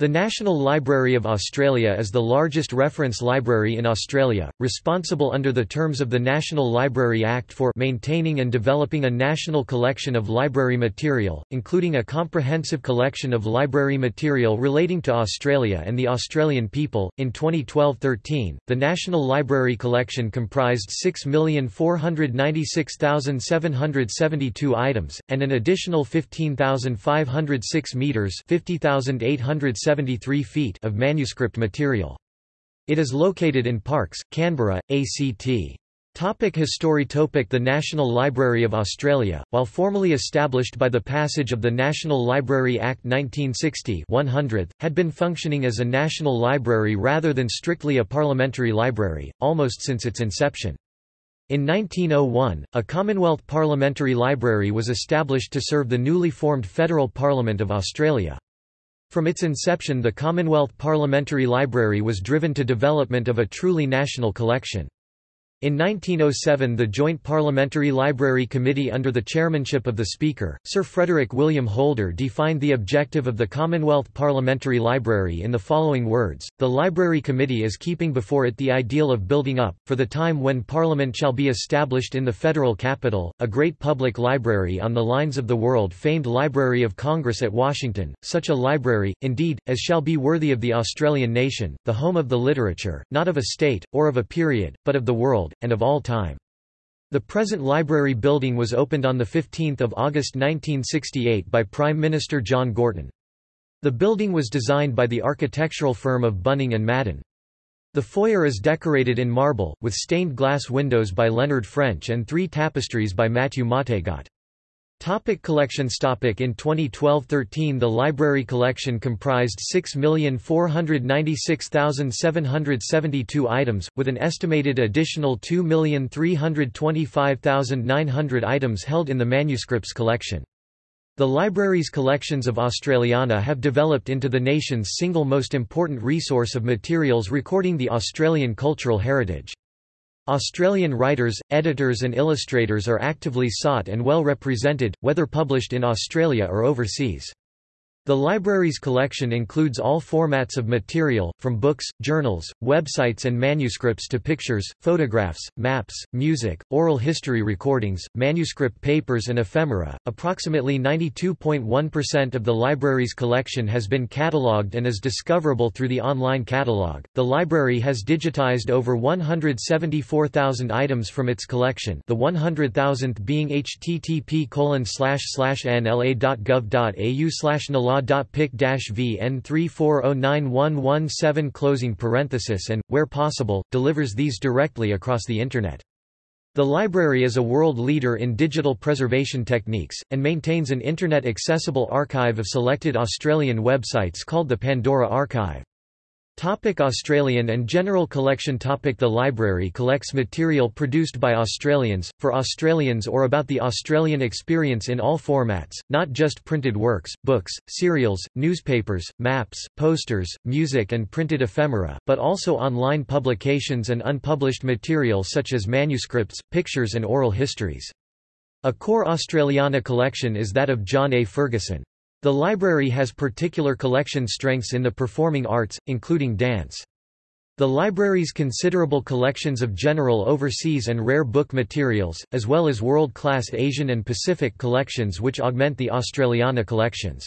The National Library of Australia is the largest reference library in Australia, responsible under the terms of the National Library Act for maintaining and developing a national collection of library material, including a comprehensive collection of library material relating to Australia and the Australian people. In 2012-13, the National Library collection comprised 6,496,772 items and an additional 15,506 meters, 50,870 73 feet of manuscript material. It is located in Parkes, Canberra, ACT. Topic History Topic The National Library of Australia, while formally established by the passage of the National Library Act 1960 100, had been functioning as a national library rather than strictly a parliamentary library, almost since its inception. In 1901, a Commonwealth Parliamentary Library was established to serve the newly formed Federal Parliament of Australia. From its inception the Commonwealth Parliamentary Library was driven to development of a truly national collection. In 1907 the Joint Parliamentary Library Committee under the chairmanship of the Speaker, Sir Frederick William Holder defined the objective of the Commonwealth Parliamentary Library in the following words, The Library Committee is keeping before it the ideal of building up, for the time when Parliament shall be established in the federal capital, a great public library on the lines of the world-famed Library of Congress at Washington, such a library, indeed, as shall be worthy of the Australian nation, the home of the literature, not of a state, or of a period, but of the world, world, and of all time. The present library building was opened on 15 August 1968 by Prime Minister John Gorton. The building was designed by the architectural firm of Bunning and Madden. The foyer is decorated in marble, with stained glass windows by Leonard French and three tapestries by Mathieu Matégot. Topic collections topic In 2012-13 the library collection comprised 6,496,772 items, with an estimated additional 2,325,900 items held in the manuscripts collection. The library's collections of Australiana have developed into the nation's single most important resource of materials recording the Australian cultural heritage. Australian writers, editors and illustrators are actively sought and well represented, whether published in Australia or overseas. The library's collection includes all formats of material, from books, journals, websites and manuscripts to pictures, photographs, maps, music, oral history recordings, manuscript papers and ephemera. Approximately 92.1% of the library's collection has been catalogued and is discoverable through the online catalog. The library has digitized over 174,000 items from its collection, the 100,000th being http://nla.gov.au law.pic-vn3409117 closing parenthesis and, where possible, delivers these directly across the Internet. The library is a world leader in digital preservation techniques, and maintains an Internet-accessible archive of selected Australian websites called the Pandora Archive. Topic Australian and General Collection Topic The library collects material produced by Australians, for Australians or about the Australian experience in all formats, not just printed works, books, serials, newspapers, maps, posters, music and printed ephemera, but also online publications and unpublished material such as manuscripts, pictures and oral histories. A core Australiana collection is that of John A. Ferguson. The library has particular collection strengths in the performing arts, including dance. The library's considerable collections of general overseas and rare book materials, as well as world-class Asian and Pacific collections which augment the Australiana collections.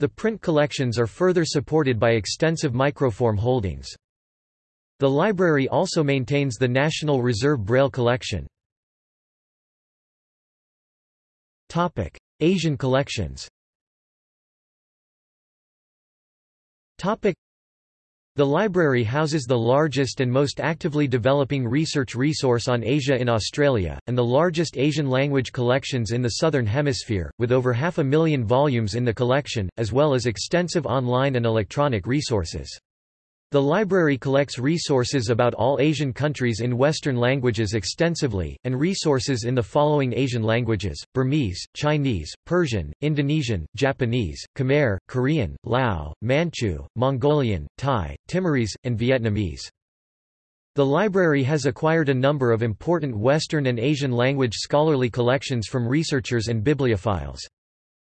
The print collections are further supported by extensive microform holdings. The library also maintains the National Reserve Braille collection. Asian collections The library houses the largest and most actively developing research resource on Asia in Australia, and the largest Asian language collections in the Southern Hemisphere, with over half a million volumes in the collection, as well as extensive online and electronic resources. The library collects resources about all Asian countries in Western languages extensively, and resources in the following Asian languages, Burmese, Chinese, Persian, Indonesian, Japanese, Khmer, Korean, Lao, Manchu, Mongolian, Thai, Timorese, and Vietnamese. The library has acquired a number of important Western and Asian language scholarly collections from researchers and bibliophiles.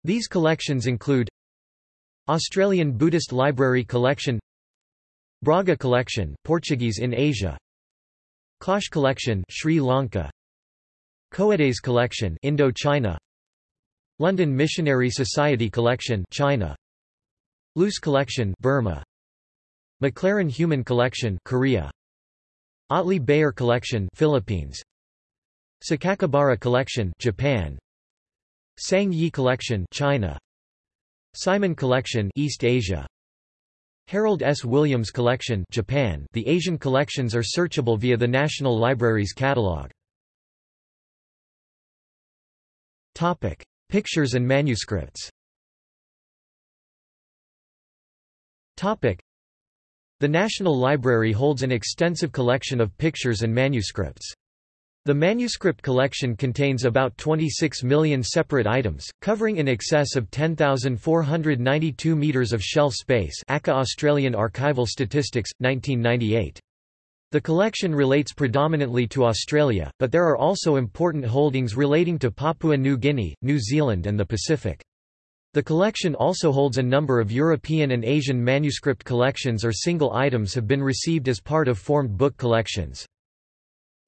These collections include Australian Buddhist Library Collection Braga Collection Portuguese in Asia. Klosh Collection Sri Lanka. Coedes Collection Indo-China. London Missionary Society Collection China. Luce Collection Burma. McLaren Human Collection Korea. Otley Beyer Collection Philippines. Sakakibara Collection Japan. Sang Yi Collection China. Simon Collection East Asia Harold S. Williams Collection Japan The Asian collections are searchable via the National Library's catalog. Topic: Pictures and manuscripts. Topic: The National Library holds an extensive collection of pictures and manuscripts. The manuscript collection contains about 26 million separate items, covering in excess of 10,492 metres of shelf space ACA Australian Archival Statistics, 1998. The collection relates predominantly to Australia, but there are also important holdings relating to Papua New Guinea, New Zealand and the Pacific. The collection also holds a number of European and Asian manuscript collections or single items have been received as part of formed book collections.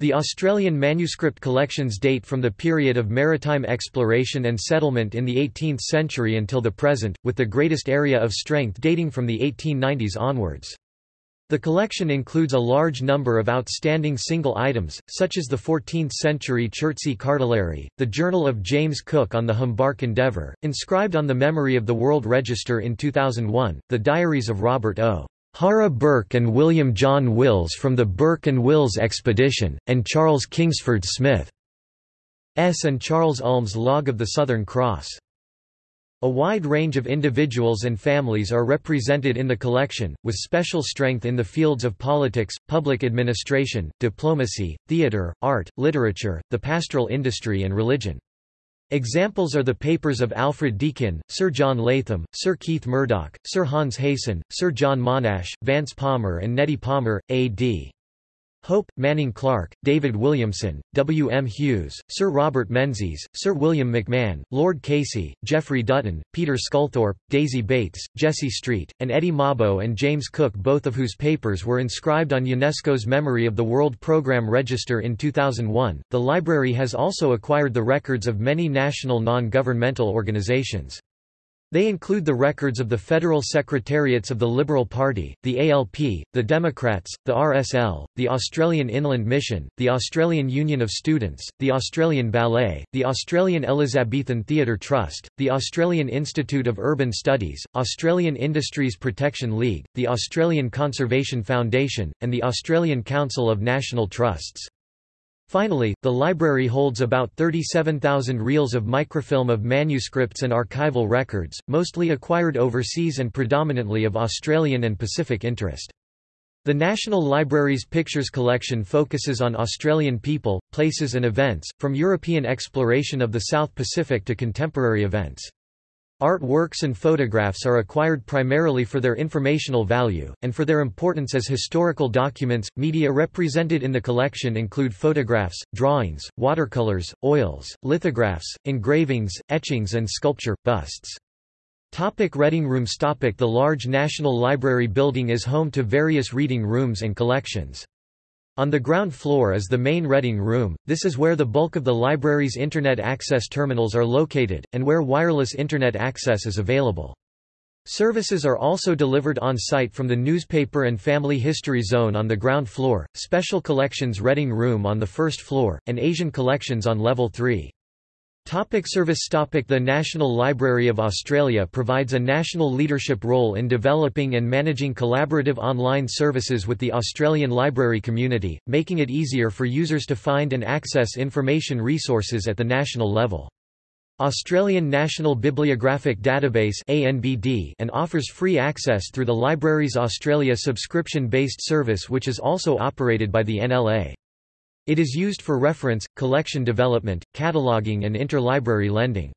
The Australian manuscript collections date from the period of maritime exploration and settlement in the 18th century until the present, with the greatest area of strength dating from the 1890s onwards. The collection includes a large number of outstanding single items, such as the 14th-century Chertsey cartulary, the Journal of James Cook on the Humbark Endeavour, inscribed on the memory of the World Register in 2001, the diaries of Robert O. Hara Burke and William John Wills from the Burke and Wills Expedition, and Charles Kingsford Smith S. and Charles Ulm's Log of the Southern Cross. A wide range of individuals and families are represented in the collection, with special strength in the fields of politics, public administration, diplomacy, theatre, art, literature, the pastoral industry and religion. Examples are the papers of Alfred Deakin, Sir John Latham, Sir Keith Murdoch, Sir Hans Heysen, Sir John Monash, Vance Palmer and Nettie Palmer, A.D. Hope, Manning Clark, David Williamson, W. M. Hughes, Sir Robert Menzies, Sir William McMahon, Lord Casey, Geoffrey Dutton, Peter Sculthorpe, Daisy Bates, Jessie Street, and Eddie Mabo and James Cook both of whose papers were inscribed on UNESCO's Memory of the World Programme Register in 2001. The library has also acquired the records of many national non-governmental organizations. They include the records of the federal secretariats of the Liberal Party, the ALP, the Democrats, the RSL, the Australian Inland Mission, the Australian Union of Students, the Australian Ballet, the Australian Elizabethan Theatre Trust, the Australian Institute of Urban Studies, Australian Industries Protection League, the Australian Conservation Foundation, and the Australian Council of National Trusts. Finally, the library holds about 37,000 reels of microfilm of manuscripts and archival records, mostly acquired overseas and predominantly of Australian and Pacific interest. The National Library's pictures collection focuses on Australian people, places and events, from European exploration of the South Pacific to contemporary events. Art works and photographs are acquired primarily for their informational value, and for their importance as historical documents. Media represented in the collection include photographs, drawings, watercolors, oils, lithographs, engravings, etchings, and sculpture, busts. Topic reading rooms Topic The large National Library building is home to various reading rooms and collections. On the ground floor is the main reading room, this is where the bulk of the library's Internet access terminals are located, and where wireless Internet access is available. Services are also delivered on-site from the Newspaper and Family History Zone on the ground floor, Special Collections Reading Room on the first floor, and Asian Collections on level 3. Topic service topic The National Library of Australia provides a national leadership role in developing and managing collaborative online services with the Australian library community, making it easier for users to find and access information resources at the national level. Australian National Bibliographic Database and offers free access through the Libraries Australia subscription-based service which is also operated by the NLA. It is used for reference, collection development, cataloging and interlibrary lending.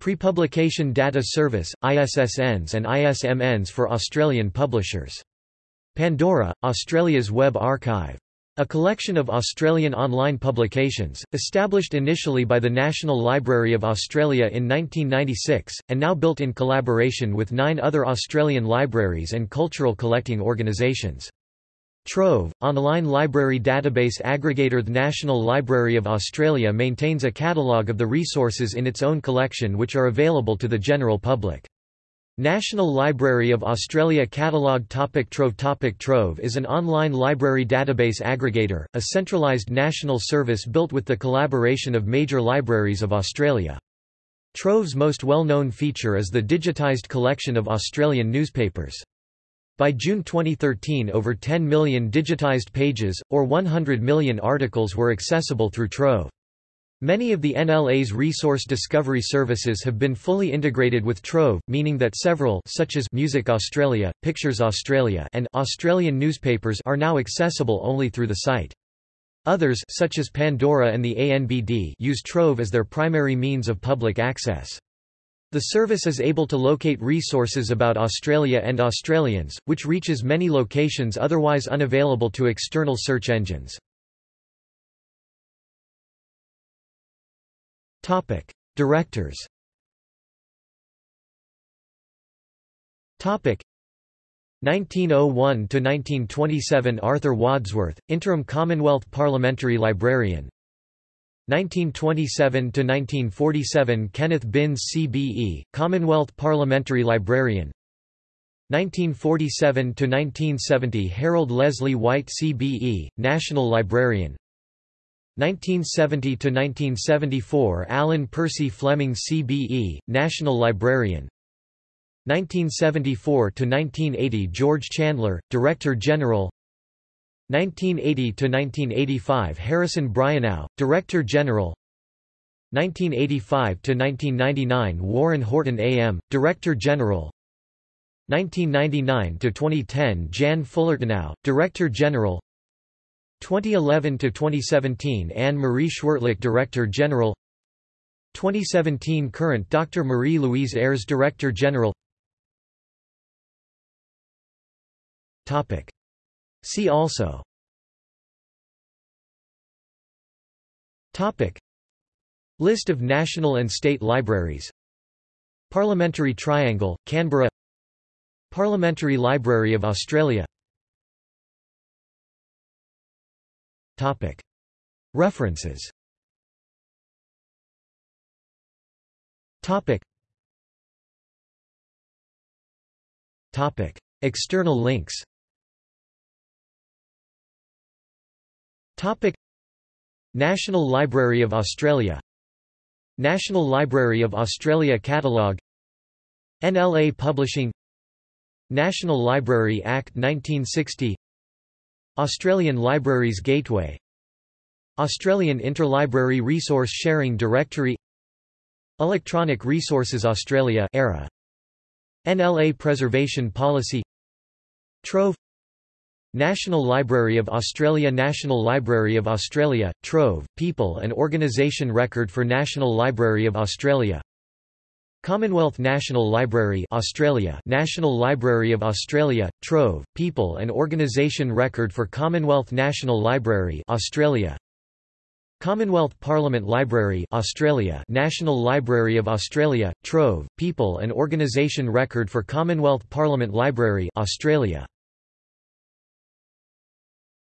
Pre-publication data service, ISSNs and ISMNs for Australian publishers. Pandora, Australia's web archive. A collection of Australian online publications, established initially by the National Library of Australia in 1996, and now built in collaboration with nine other Australian libraries and cultural collecting organisations. Trove, online library database aggregator The National Library of Australia maintains a catalogue of the resources in its own collection which are available to the general public. National Library of Australia Catalogue Topic Trove Topic Trove is an online library database aggregator, a centralised national service built with the collaboration of major libraries of Australia. Trove's most well-known feature is the digitised collection of Australian newspapers. By June 2013 over 10 million digitised pages, or 100 million articles were accessible through Trove. Many of the NLA's resource discovery services have been fully integrated with Trove, meaning that several such as Music Australia, Pictures Australia and Australian newspapers are now accessible only through the site. Others such as Pandora and the ANBD use Trove as their primary means of public access. The service is able to locate resources about Australia and Australians, which reaches many locations otherwise unavailable to external search engines. Topic: Directors. Topic: 1901 to 1927 Arthur Wadsworth, interim Commonwealth Parliamentary Librarian. 1927 to 1947 Kenneth Binns CBE, Commonwealth Parliamentary Librarian. 1947 to 1970 Harold Leslie White CBE, National Librarian. 1970–1974 Alan Percy Fleming CBE, National Librarian 1974–1980 George Chandler, Director General 1980–1985 Harrison Bryannow, Director General. 1985–1999 Warren Horton AM, Director General. 1999–2010 Jan Fullertonow, Director General. 2011 to 2017 Anne Marie Schwirtlich Director General. 2017 current Dr Marie Louise Ayres Director General. Topic See also. Topic. List of national and state libraries. Parliamentary Triangle, Canberra. Parliamentary Library of Australia. Topic. References. Topic. Topic. External links Topic. National Library of Australia. National Library of Australia Catalogue. NLA Publishing. National Library Act 1960 Australian Libraries Gateway. Australian Interlibrary Resource Sharing Directory. Electronic Resources Australia ERA. NLA Preservation Policy. Trove National Library of Australia National Library of Australia, Trove, People and Organisation Record for National Library of Australia. Commonwealth National Library Australia. National Library of Australia, Trove, People and Organisation Record for Commonwealth National Library Australia. Commonwealth Parliament Library Australia. National Library of Australia, Trove, People and Organisation Record for Commonwealth Parliament Library Australia